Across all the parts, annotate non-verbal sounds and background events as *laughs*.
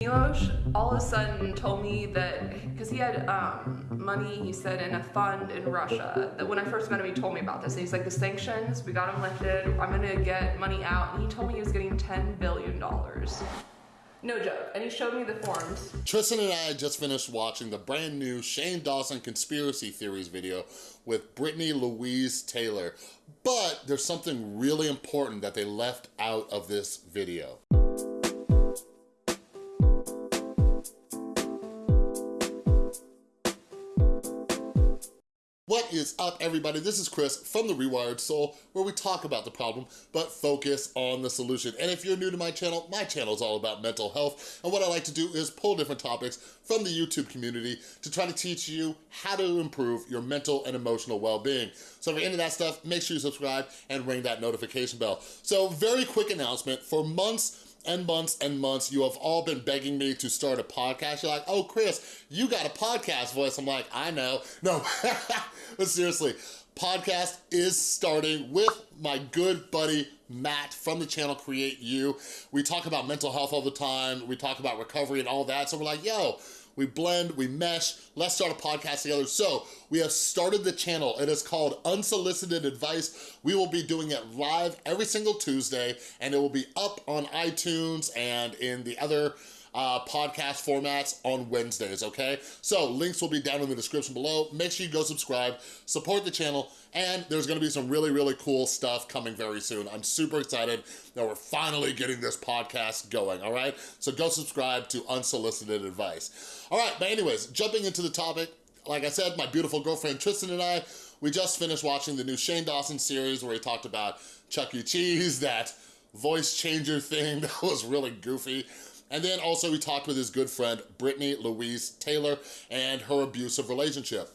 Milos all of a sudden told me that because he had um, money, he said in a fund in Russia. That when I first met him, he told me about this. And he's like, the sanctions, we got him lifted. I'm gonna get money out, and he told me he was getting ten billion dollars. No joke. And he showed me the forms. Tristan and I just finished watching the brand new Shane Dawson conspiracy theories video with Brittany Louise Taylor. But there's something really important that they left out of this video. What is up, everybody? This is Chris from The Rewired Soul, where we talk about the problem, but focus on the solution. And if you're new to my channel, my channel is all about mental health, and what I like to do is pull different topics from the YouTube community to try to teach you how to improve your mental and emotional well-being. So if you're into that stuff, make sure you subscribe and ring that notification bell. So very quick announcement, for months, and months and months, you have all been begging me to start a podcast. You're like, oh, Chris, you got a podcast voice. I'm like, I know. No, *laughs* but seriously, podcast is starting with my good buddy, Matt from the channel Create You. We talk about mental health all the time. We talk about recovery and all that. So we're like, yo, we blend, we mesh, let's start a podcast together. So we have started the channel. It is called Unsolicited Advice. We will be doing it live every single Tuesday and it will be up on iTunes and in the other uh, podcast formats on Wednesdays, okay? So links will be down in the description below. Make sure you go subscribe, support the channel, and there's gonna be some really, really cool stuff coming very soon. I'm super excited that we're finally getting this podcast going, all right? So go subscribe to Unsolicited Advice. All right, but anyways, jumping into the topic, like I said, my beautiful girlfriend Tristan and I, we just finished watching the new Shane Dawson series where he talked about Chuck E. Cheese, that voice changer thing *laughs* that was really goofy. And then also we talked with his good friend, Brittany Louise Taylor, and her abusive relationship.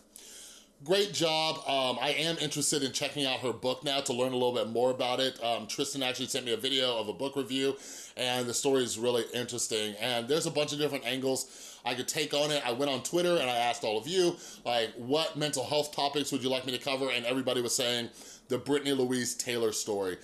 Great job. Um, I am interested in checking out her book now to learn a little bit more about it. Um, Tristan actually sent me a video of a book review and the story is really interesting. And there's a bunch of different angles I could take on it. I went on Twitter and I asked all of you, like, what mental health topics would you like me to cover? And everybody was saying the Brittany Louise Taylor story.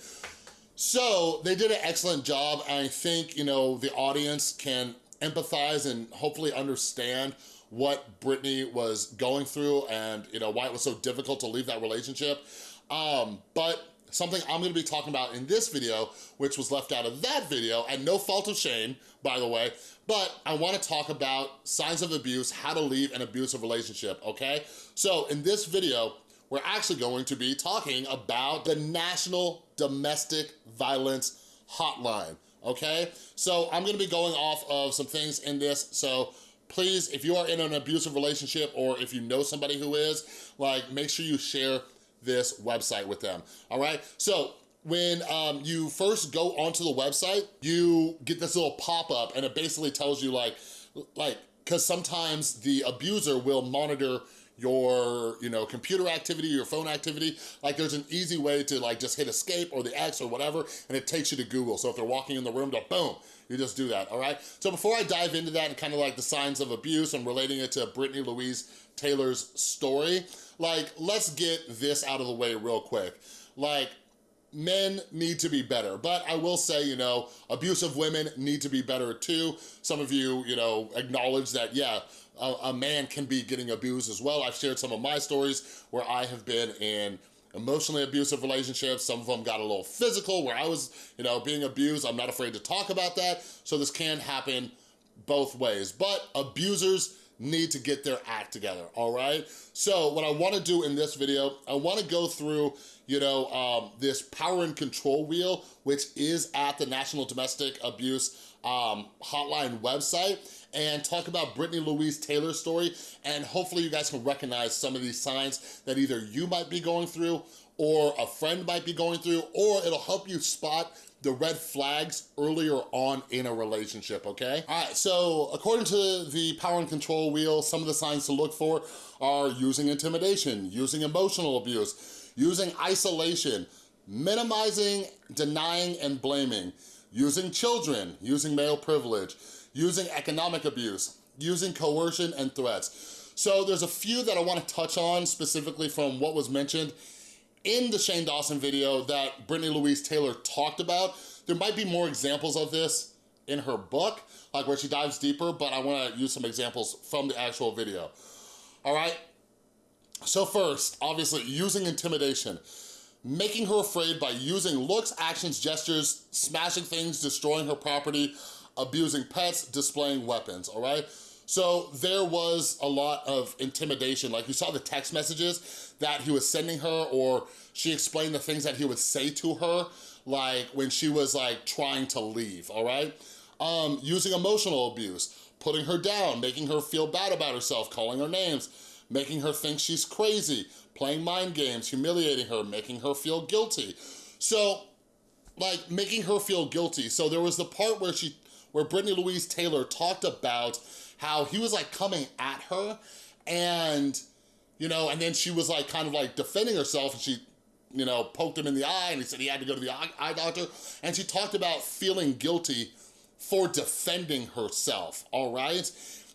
So they did an excellent job. I think, you know, the audience can empathize and hopefully understand what Brittany was going through and, you know, why it was so difficult to leave that relationship. Um, but something I'm gonna be talking about in this video, which was left out of that video, and no fault of Shane, by the way, but I wanna talk about signs of abuse, how to leave an abusive relationship, okay? So in this video, we're actually going to be talking about the National Domestic Violence Hotline, okay? So I'm gonna be going off of some things in this, so please, if you are in an abusive relationship or if you know somebody who is, like make sure you share this website with them, all right? So when um, you first go onto the website, you get this little pop-up and it basically tells you like, like, because sometimes the abuser will monitor your, you know, computer activity, your phone activity. Like there's an easy way to like just hit escape or the X or whatever, and it takes you to Google. So if they're walking in the room, boom, you just do that, all right? So before I dive into that and kind of like the signs of abuse and relating it to Brittany Louise Taylor's story, like let's get this out of the way real quick. Like men need to be better. But I will say, you know, abusive women need to be better too. Some of you, you know, acknowledge that, yeah, a, a man can be getting abused as well. I've shared some of my stories where I have been in emotionally abusive relationships. Some of them got a little physical where I was, you know, being abused. I'm not afraid to talk about that. So this can happen both ways. But abusers need to get their act together, all right? So what I wanna do in this video, I wanna go through, you know, um, this power and control wheel, which is at the National Domestic Abuse um, Hotline website and talk about Brittany Louise Taylor's story, and hopefully you guys can recognize some of these signs that either you might be going through or a friend might be going through, or it'll help you spot the red flags earlier on in a relationship, okay? All right, so according to the power and control wheel, some of the signs to look for are using intimidation, using emotional abuse, using isolation, minimizing, denying, and blaming, using children, using male privilege, using economic abuse, using coercion and threats. So there's a few that I wanna touch on specifically from what was mentioned in the Shane Dawson video that Brittany Louise Taylor talked about. There might be more examples of this in her book, like where she dives deeper, but I wanna use some examples from the actual video. All right, so first, obviously, using intimidation. Making her afraid by using looks, actions, gestures, smashing things, destroying her property, abusing pets, displaying weapons, all right? So there was a lot of intimidation. Like you saw the text messages that he was sending her or she explained the things that he would say to her, like when she was like trying to leave, all right? Um, using emotional abuse, putting her down, making her feel bad about herself, calling her names, making her think she's crazy, playing mind games, humiliating her, making her feel guilty. So, like, making her feel guilty. So there was the part where she, where Brittany Louise Taylor talked about how he was like coming at her and, you know, and then she was like kind of like defending herself and she, you know, poked him in the eye and he said he had to go to the eye doctor. And she talked about feeling guilty for defending herself, all right?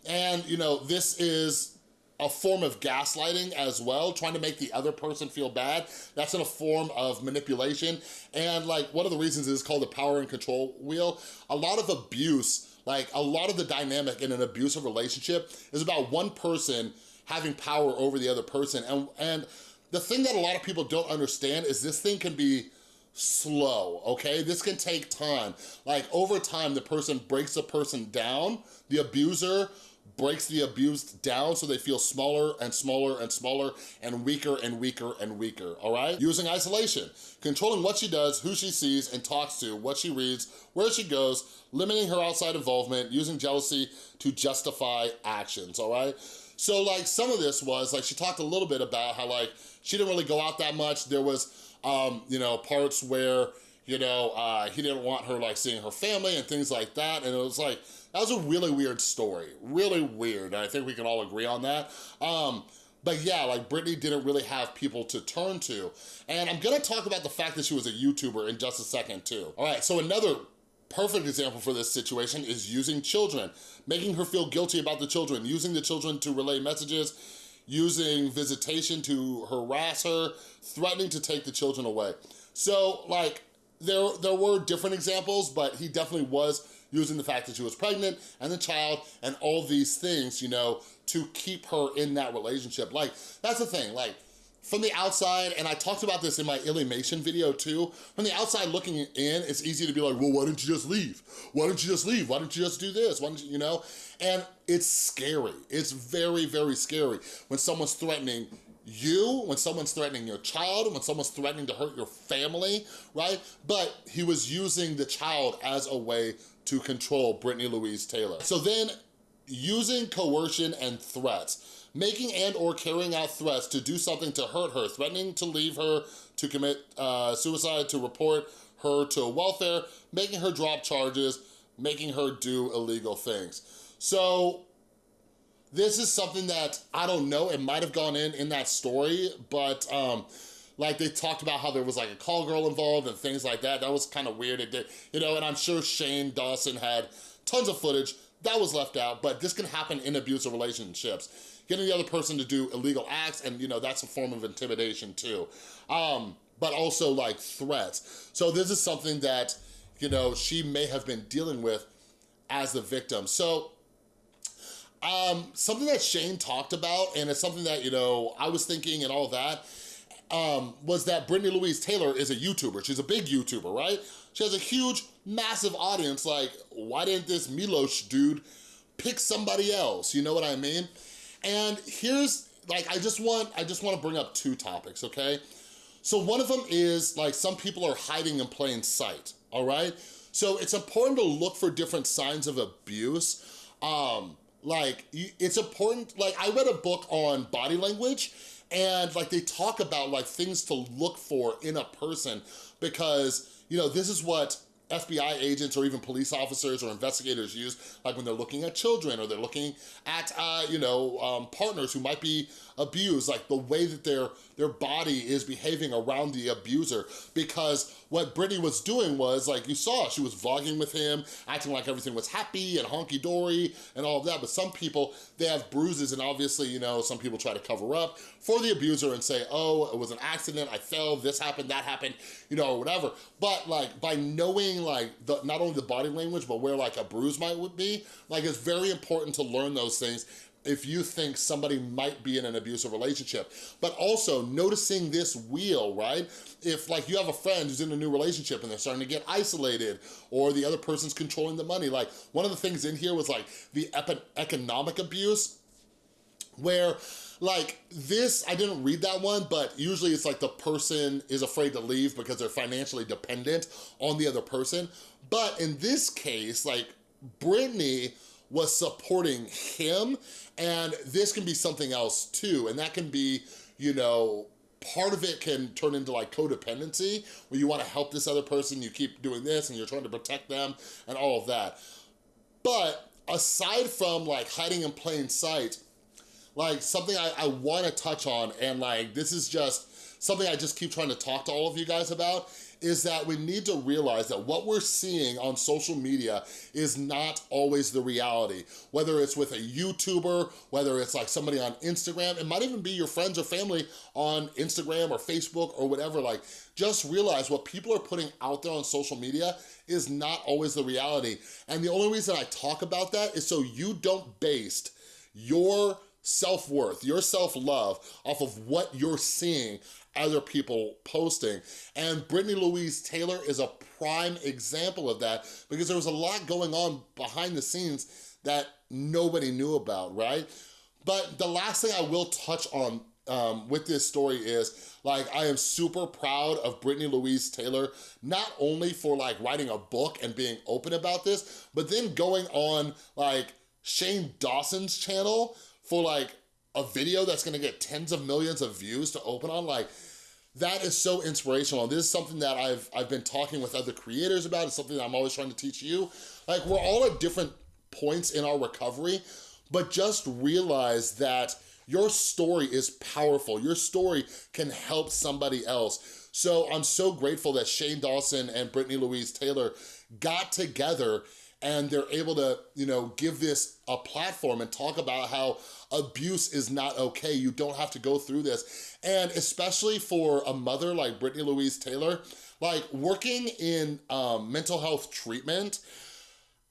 And, you know, this is a form of gaslighting as well, trying to make the other person feel bad. That's in a form of manipulation. And like one of the reasons is called the power and control wheel. A lot of abuse, like a lot of the dynamic in an abusive relationship is about one person having power over the other person. And, and the thing that a lot of people don't understand is this thing can be slow, okay? This can take time. Like over time, the person breaks the person down, the abuser breaks the abused down so they feel smaller and smaller and smaller and weaker and weaker and weaker, all right? Using isolation, controlling what she does, who she sees and talks to, what she reads, where she goes, limiting her outside involvement, using jealousy to justify actions, all right? So like some of this was, like she talked a little bit about how like she didn't really go out that much. There was, um, you know, parts where, you know, uh, he didn't want her like seeing her family and things like that. And it was like, that was a really weird story, really weird. I think we can all agree on that. Um, but yeah, like Brittany didn't really have people to turn to. And I'm gonna talk about the fact that she was a YouTuber in just a second too. All right, so another perfect example for this situation is using children, making her feel guilty about the children, using the children to relay messages, using visitation to harass her, threatening to take the children away. So like, there, there were different examples, but he definitely was using the fact that she was pregnant and the child and all these things, you know, to keep her in that relationship. Like, that's the thing, like, from the outside, and I talked about this in my Illymation video too, from the outside looking in, it's easy to be like, well, why didn't you just leave? Why don't you just leave? Why don't you just do this? Why don't you, you know? And it's scary. It's very, very scary when someone's threatening you, when someone's threatening your child, when someone's threatening to hurt your family, right? But he was using the child as a way to control Brittany Louise Taylor. So then using coercion and threats, making and or carrying out threats to do something to hurt her, threatening to leave her, to commit uh, suicide, to report her to welfare, making her drop charges, making her do illegal things. So this is something that, I don't know, it might have gone in in that story, but um, like they talked about how there was like a call girl involved and things like that. That was kind of weird. It did, you know, and I'm sure Shane Dawson had tons of footage that was left out, but this can happen in abusive relationships. Getting the other person to do illegal acts and you know, that's a form of intimidation too. Um, but also like threats. So this is something that, you know, she may have been dealing with as the victim. So um, something that Shane talked about, and it's something that, you know, I was thinking and all that, um, was that Brittany Louise Taylor is a YouTuber. She's a big YouTuber, right? She has a huge, massive audience. Like, why didn't this Milos dude pick somebody else? You know what I mean? And here's, like, I just want, I just want to bring up two topics, okay? So one of them is, like, some people are hiding in plain sight, all right? So it's important to look for different signs of abuse. Um, like, it's important, like, I read a book on body language, and like they talk about like things to look for in a person because, you know, this is what FBI agents or even police officers or investigators use, like when they're looking at children or they're looking at, uh, you know, um, partners who might be abused, like the way that their, their body is behaving around the abuser. Because what Brittany was doing was, like you saw, she was vlogging with him, acting like everything was happy and honky-dory and all of that. But some people, they have bruises and obviously, you know, some people try to cover up for the abuser and say, oh, it was an accident, I fell, this happened, that happened, you know, or whatever. But like by knowing like the not only the body language, but where like a bruise might would be, like it's very important to learn those things if you think somebody might be in an abusive relationship. But also noticing this wheel, right? If like you have a friend who's in a new relationship and they're starting to get isolated or the other person's controlling the money, like one of the things in here was like the economic abuse where like this, I didn't read that one, but usually it's like the person is afraid to leave because they're financially dependent on the other person. But in this case, like Brittany was supporting him and this can be something else too. And that can be, you know, part of it can turn into like codependency where you want to help this other person, you keep doing this and you're trying to protect them and all of that. But aside from like hiding in plain sight, like something I, I wanna touch on and like this is just something I just keep trying to talk to all of you guys about is that we need to realize that what we're seeing on social media is not always the reality. Whether it's with a YouTuber, whether it's like somebody on Instagram, it might even be your friends or family on Instagram or Facebook or whatever, like just realize what people are putting out there on social media is not always the reality. And the only reason I talk about that is so you don't base your self-worth, your self-love off of what you're seeing other people posting. And Brittany Louise Taylor is a prime example of that because there was a lot going on behind the scenes that nobody knew about, right? But the last thing I will touch on um, with this story is like I am super proud of Brittany Louise Taylor, not only for like writing a book and being open about this, but then going on like Shane Dawson's channel for like a video that's gonna get tens of millions of views to open on, like that is so inspirational. This is something that I've, I've been talking with other creators about. It's something that I'm always trying to teach you. Like we're all at different points in our recovery, but just realize that your story is powerful. Your story can help somebody else. So I'm so grateful that Shane Dawson and Brittany Louise Taylor got together and they're able to, you know, give this a platform and talk about how abuse is not okay. You don't have to go through this. And especially for a mother like Brittany Louise Taylor, like working in um, mental health treatment,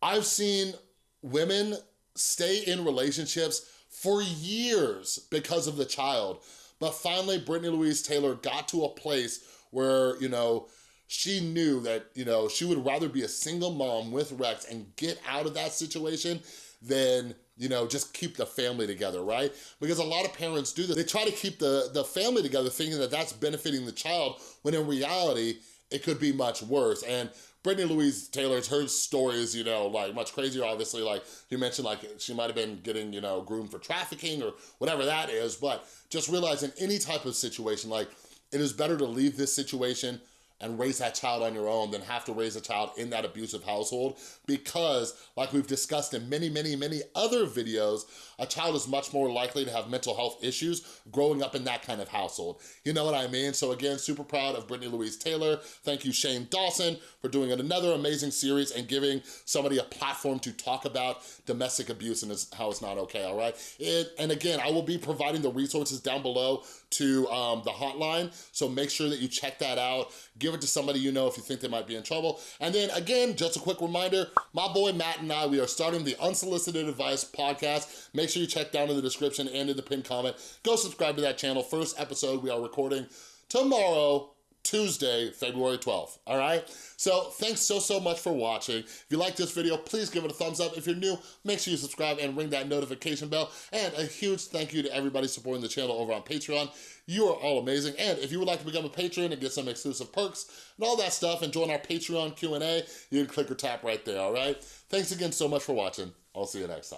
I've seen women stay in relationships for years because of the child. But finally, Brittany Louise Taylor got to a place where, you know, she knew that, you know, she would rather be a single mom with Rex and get out of that situation than you know, just keep the family together, right? Because a lot of parents do this. They try to keep the, the family together thinking that that's benefiting the child, when in reality, it could be much worse. And Brittany Louise Taylor's, her story is, you know, like much crazier, obviously, like you mentioned, like she might have been getting, you know, groomed for trafficking or whatever that is, but just realizing any type of situation, like it is better to leave this situation and raise that child on your own than have to raise a child in that abusive household because like we've discussed in many, many, many other videos, a child is much more likely to have mental health issues growing up in that kind of household. You know what I mean? So again, super proud of Brittany Louise Taylor. Thank you, Shane Dawson, for doing another amazing series and giving somebody a platform to talk about domestic abuse and how it's not okay, all right? It, and again, I will be providing the resources down below to um, the hotline, so make sure that you check that out. Give it to somebody you know if you think they might be in trouble. And then again, just a quick reminder, my boy Matt and I, we are starting the Unsolicited Advice podcast. Make sure you check down in the description and in the pinned comment. Go subscribe to that channel. First episode we are recording tomorrow, Tuesday, February 12th, all right? So thanks so, so much for watching. If you like this video, please give it a thumbs up. If you're new, make sure you subscribe and ring that notification bell. And a huge thank you to everybody supporting the channel over on Patreon. You are all amazing. And if you would like to become a patron and get some exclusive perks and all that stuff and join our Patreon Q&A, you can click or tap right there, all right? Thanks again so much for watching. I'll see you next time.